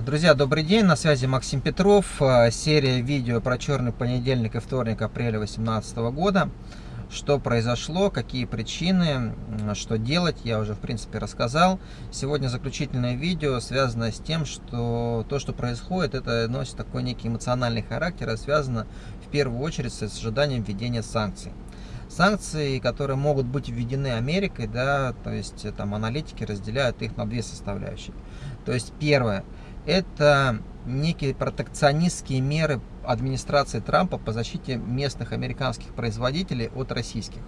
Друзья, добрый день, на связи Максим Петров, э, серия видео про черный понедельник и вторник апреля 2018 года. Что произошло, какие причины, что делать, я уже в принципе рассказал. Сегодня заключительное видео связано с тем, что то, что происходит, это носит такой некий эмоциональный характер и связано в первую очередь с ожиданием введения санкций. Санкции, которые могут быть введены Америкой, да, то есть там аналитики разделяют их на две составляющие. То есть первое – это некие протекционистские меры администрации Трампа по защите местных американских производителей от российских.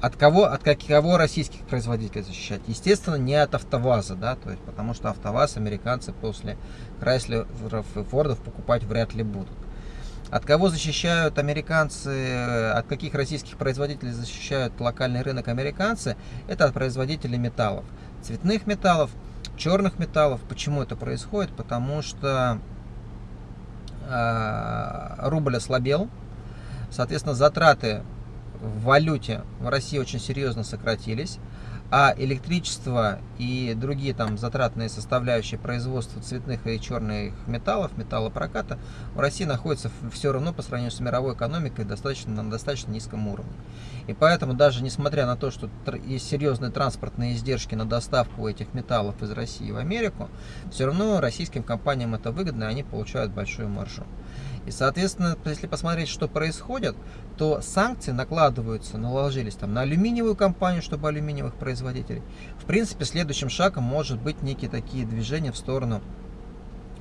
От кого, от кого российских производителей защищать? Естественно, не от АвтоВАЗа, да, то есть, потому что АвтоВАЗ американцы после Крайслеров и Фордов покупать вряд ли будут. От кого защищают американцы, от каких российских производителей защищают локальный рынок американцы? Это от производителей металлов, цветных металлов, черных металлов. Почему это происходит? Потому что э, рубль ослабел, соответственно, затраты в валюте в России очень серьезно сократились а электричество и другие там затратные составляющие производства цветных и черных металлов, металлопроката в России находятся все равно по сравнению с мировой экономикой достаточно, на достаточно низком уровне. И поэтому даже несмотря на то, что есть серьезные транспортные издержки на доставку этих металлов из России в Америку, все равно российским компаниям это выгодно, и они получают большую маржу. И, соответственно, если посмотреть, что происходит, то санкции накладываются, наложились там на алюминиевую компанию, чтобы алюминиевых производителей. В принципе, следующим шагом может быть некие такие движения в сторону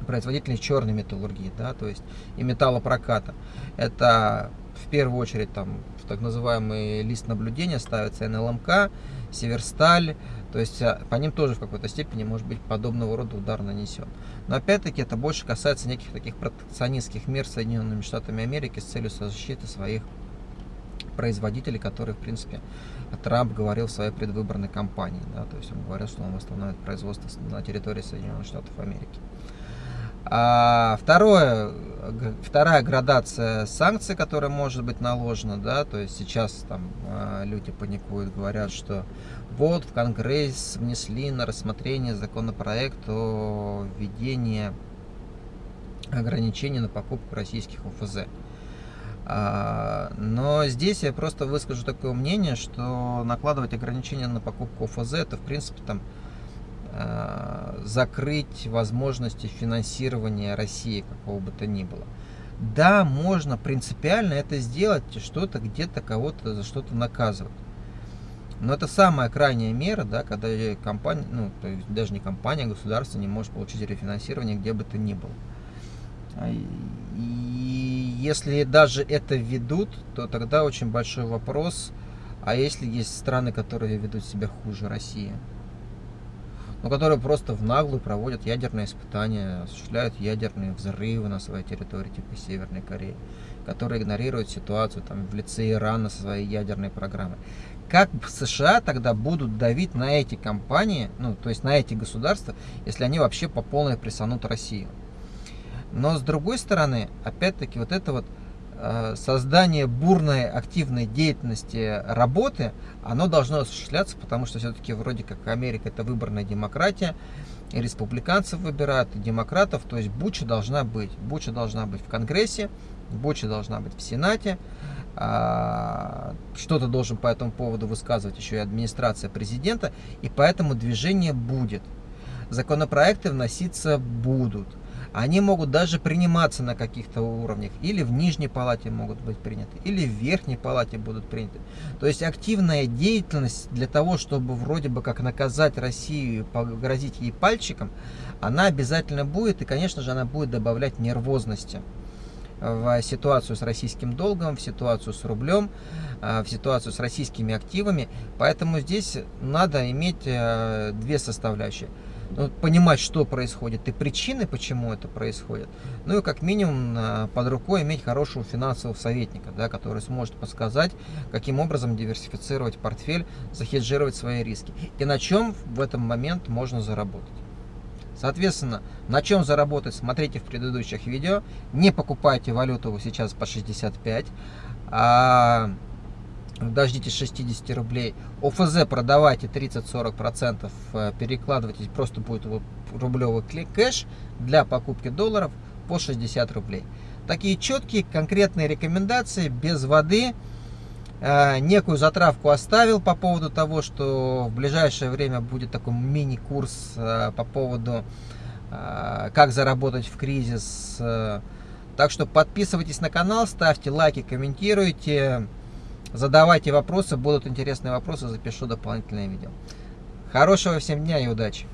производителей черной металлургии, да, то есть и металлопроката. Это в первую очередь там так называемый лист наблюдения ставится НЛМК, Северсталь, то есть а, по ним тоже в какой-то степени может быть подобного рода удар нанесен. Но опять-таки это больше касается неких таких протекционистских мер Соединенными Штатами Америки с целью защиты своих производителей, которые, в принципе, Трамп говорил в своей предвыборной кампании. Да, то есть он говорил, что он восстановит производство на территории Соединенных Штатов Америки. А второе, вторая градация санкций, которая может быть наложена, да, то есть сейчас там а, люди паникуют, говорят, что вот в Конгресс внесли на рассмотрение законопроект о введении ограничений на покупку российских ОФЗ. А, но здесь я просто выскажу такое мнение, что накладывать ограничения на покупку ОФЗ, это в принципе там Э, закрыть возможности финансирования России какого бы то ни было. Да, можно принципиально это сделать, что-то где-то кого-то за что-то наказывать. Но это самая крайняя мера, да, когда компания, ну, то есть даже не компания, а государство не может получить рефинансирование где бы то ни было. А, и если даже это ведут, то тогда очень большой вопрос, а если есть страны, которые ведут себя хуже России? но которые просто в наглую проводят ядерные испытания, осуществляют ядерные взрывы на своей территории, типа Северной Кореи, которые игнорируют ситуацию там, в лице Ирана со своей ядерной программой. Как США тогда будут давить на эти компании, ну, то есть на эти государства, если они вообще по полной прессанут Россию? Но с другой стороны, опять-таки, вот это вот Э, создание бурной активной деятельности работы, оно должно осуществляться, потому что все-таки вроде как Америка это выборная демократия, и республиканцев выбирают, и демократов, то есть Буча должна быть. Буча должна быть в Конгрессе, Буча должна быть в Сенате, а, что-то должен по этому поводу высказывать еще и администрация президента, и поэтому движение будет. Законопроекты вноситься будут. Они могут даже приниматься на каких-то уровнях. Или в нижней палате могут быть приняты, или в верхней палате будут приняты. То есть активная деятельность для того, чтобы вроде бы как наказать Россию погрозить ей пальчиком, она обязательно будет. И, конечно же, она будет добавлять нервозности в ситуацию с российским долгом, в ситуацию с рублем, в ситуацию с российскими активами. Поэтому здесь надо иметь э, две составляющие – понимать, что происходит и причины, почему это происходит. Ну и как минимум под рукой иметь хорошего финансового советника, да, который сможет подсказать, каким образом диверсифицировать портфель, захеджировать свои риски. И на чем в этом момент можно заработать. Соответственно, на чем заработать, смотрите в предыдущих видео. Не покупайте валюту сейчас по 65, а дождитесь 60 рублей. ОФЗ продавайте 30-40%, э, перекладывайтесь, просто будет рублевый кэш для покупки долларов по 60 рублей. Такие четкие, конкретные рекомендации, без воды. Э, некую затравку оставил по поводу того, что в ближайшее время будет такой мини-курс э, по поводу как заработать в кризис. Так что подписывайтесь на канал, ставьте лайки, комментируйте. Задавайте вопросы, будут интересные вопросы, запишу дополнительное видео. Хорошего всем дня и удачи!